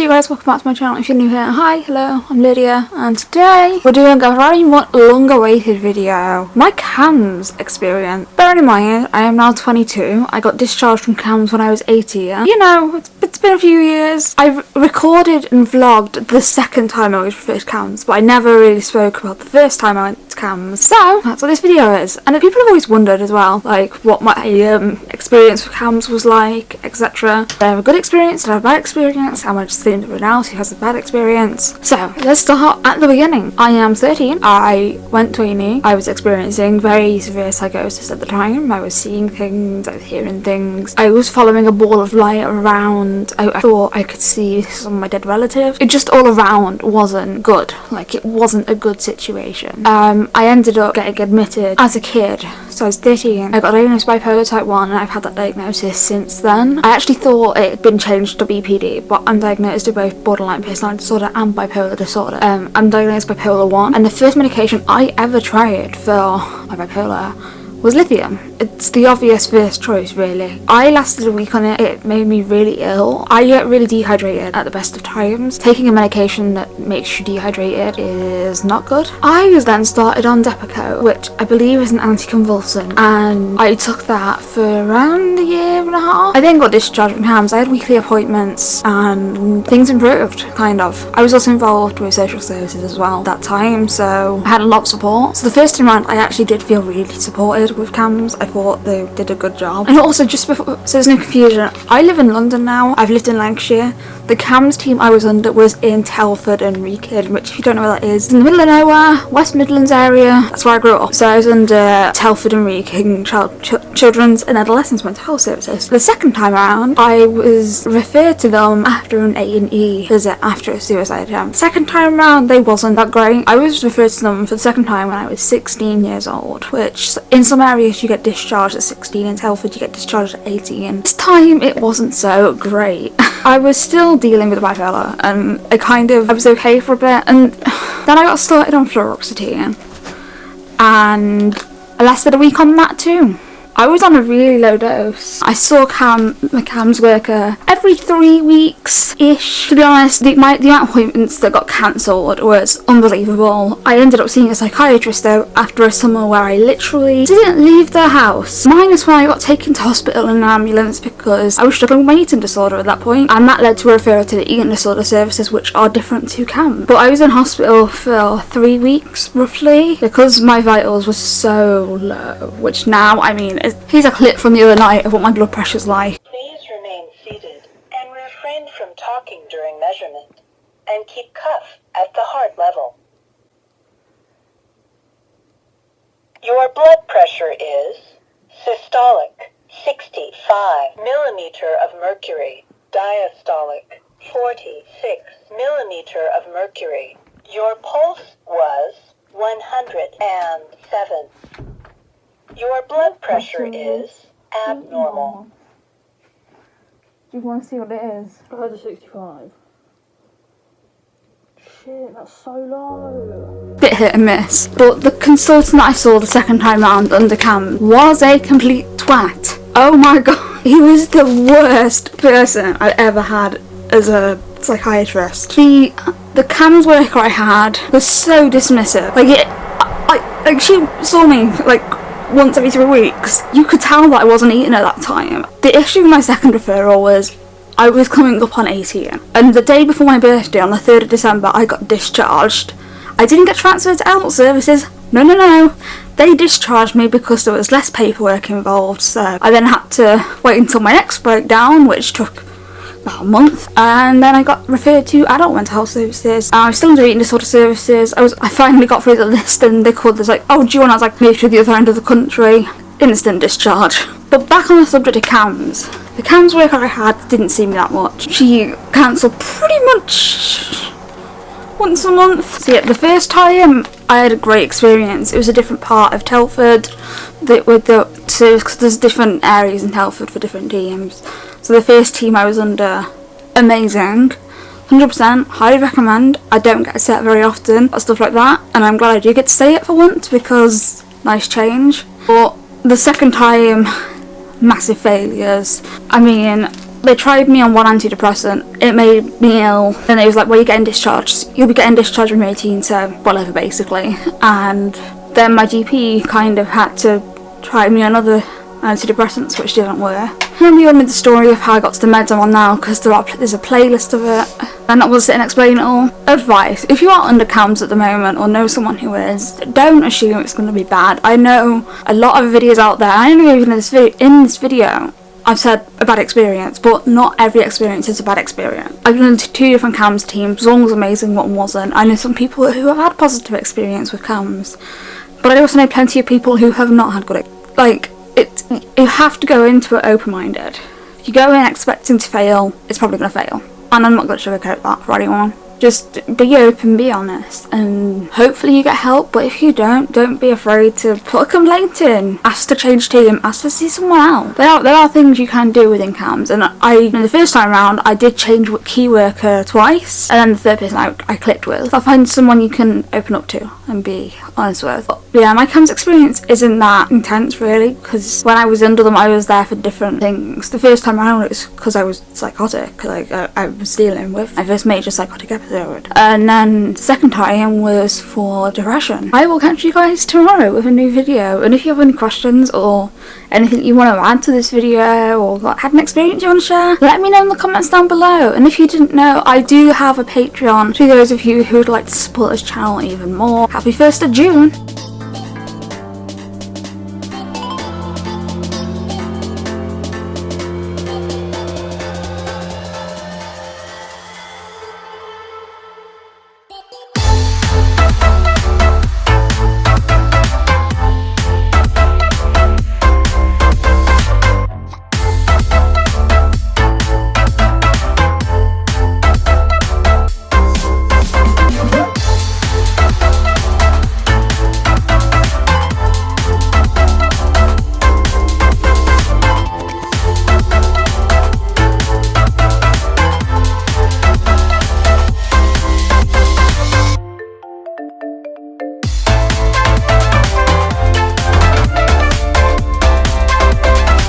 you guys, welcome back to my channel if you're new here. Hi, hello, I'm Lydia and today we're doing a very long awaited video. My CAMHS experience. Bearing in mind, I am now 22. I got discharged from CAMHS when I was 18. You know, it's, it's been a few years. I recorded and vlogged the second time I was first CAMHS, but I never really spoke about the first time I went to CAMHS. So, that's what this video is. And people have always wondered as well, like what my um, experience with CAMHS was like, etc. Did I have a good experience? Did I have a bad experience? How much seen everyone else who has a bad experience. So let's start at the beginning. I am 13. I went to uni. I was experiencing very severe psychosis at the time. I was seeing things, I was hearing things. I was following a ball of light around. I, I thought I could see some of my dead relatives. It just all around wasn't good. Like it wasn't a good situation. Um, I ended up getting admitted as a kid. So I was 13. I got diagnosed bipolar type 1 and I've had that diagnosis since then. I actually thought it had been changed to BPD but I'm diagnosed diagnosed with both borderline personality disorder and bipolar disorder. Um, I'm diagnosed bipolar 1 and the first medication I ever tried for my bipolar was lithium. It's the obvious first choice really. I lasted a week on it, it made me really ill. I get really dehydrated at the best of times. Taking a medication that makes you dehydrated is not good. I was then started on Depakote, which I believe is an anticonvulsant, and I took that for around a year then got discharged from CAMHS. I had weekly appointments and things improved, kind of. I was also involved with social services as well at that time, so I had a lot of support. So the first time around I actually did feel really supported with CAMHS. I thought they did a good job. And also just before, so there's no confusion, I live in London now. I've lived in Lancashire. The CAMHS team I was under was in Telford and Wrekin, which if you don't know where that is, in the middle of nowhere, West Midlands area. That's where I grew up. So I was under Telford and Wrekin Child, Ch Children's and Adolescents Mental Health Services. The second time around, I was referred to them after an A&E visit after a suicide attempt. Second time around, they wasn't that great. I was referred to them for the second time when I was 16 years old, which in some areas you get discharged at 16, in Telford you get discharged at 18. This time it wasn't so great. I was still dealing with bipolar and I kind of, I was okay for a bit and then I got started on fluoxetine and I lasted a week on that too. I was on a really low dose. I saw Cam, my CAMHS worker, every three weeks-ish. To be honest, the, my, the amount of appointments that got cancelled was unbelievable. I ended up seeing a psychiatrist though after a summer where I literally didn't leave the house. Minus when I got taken to hospital in an ambulance because I was struggling with my eating disorder at that point and that led to a referral to the eating disorder services which are different to CAM. But I was in hospital for three weeks roughly because my vitals were so low, which now, I mean, Here's a clip from the other night of what my blood pressure's like. Please remain seated and refrain from talking during measurement and keep cuff at the heart level. Your blood pressure is systolic 65 millimeter of mercury, diastolic 46 millimeter of mercury. Your pulse was 107. Your blood pressure is abnormal. Do you want to see what it is? I heard a 65. Shit, that's so low. Bit hit and miss. But the consultant that I saw the second time round under cam was a complete twat. Oh my god. He was the worst person I ever had as a psychiatrist. The the CAMHS worker I had was so dismissive. Like it, I, like she saw me like once every three weeks. You could tell that I wasn't eating at that time. The issue with my second referral was I was coming up on 18 and the day before my birthday on the 3rd of December I got discharged. I didn't get transferred to adult services, no no no. They discharged me because there was less paperwork involved so I then had to wait until my next breakdown which took about a month and then I got referred to adult mental health services. I was still under eating disorder services. I was I finally got through the list and they called us like oh do you want I was like maybe to the other end of the country? Instant discharge. But back on the subject of CAMHS the CAMHS worker I had didn't see me that much. She cancelled pretty much once a month. So yeah the first time I had a great experience. It was a different part of Telford that with the so there's different areas in Telford for different teams so the first team I was under, amazing. 100% highly recommend. I don't get a set very often or stuff like that and I'm glad I do get to say it for once because nice change. But the second time, massive failures. I mean, they tried me on one antidepressant. It made me ill. And it was like, well, you're getting discharged. You'll be getting discharged when you're 18, so whatever, basically. And then my GP kind of had to try me on other antidepressants, which didn't work. And we all made the story of how I got to the meds I'm on now, because there are, there's a playlist of it. And I will sit and explain it all. Advice, if you are under CAMHS at the moment, or know someone who is, don't assume it's going to be bad. I know a lot of videos out there, I know even in this, vi in this video, I've said a bad experience, but not every experience is a bad experience. I've been into two different CAMHS teams, one was amazing, one wasn't. I know some people who have had positive experience with CAMHS, but I also know plenty of people who have not had good, like, it, you have to go into it open-minded. If you go in expecting to fail, it's probably going to fail. And I'm not going to sugarcoat that for anyone. Just be open, be honest, and hopefully you get help. But if you don't, don't be afraid to put a complaint in. Ask to change team. Ask to see someone else. There are there are things you can do within CAMHS, and I the first time round I did change key worker twice, and then the third person I, I clicked with. I find someone you can open up to and be honest with. But yeah, my CAMHS experience isn't that intense really, because when I was under them, I was there for different things. The first time around it was because I was psychotic. Like I, I was dealing with my first major psychotic episode Uh, and then the second time was for depression. I will catch you guys tomorrow with a new video and if you have any questions or anything you want to add to this video or had an experience you want to share, let me know in the comments down below. And if you didn't know, I do have a Patreon for those of you who would like to support this channel even more. Happy 1st of June!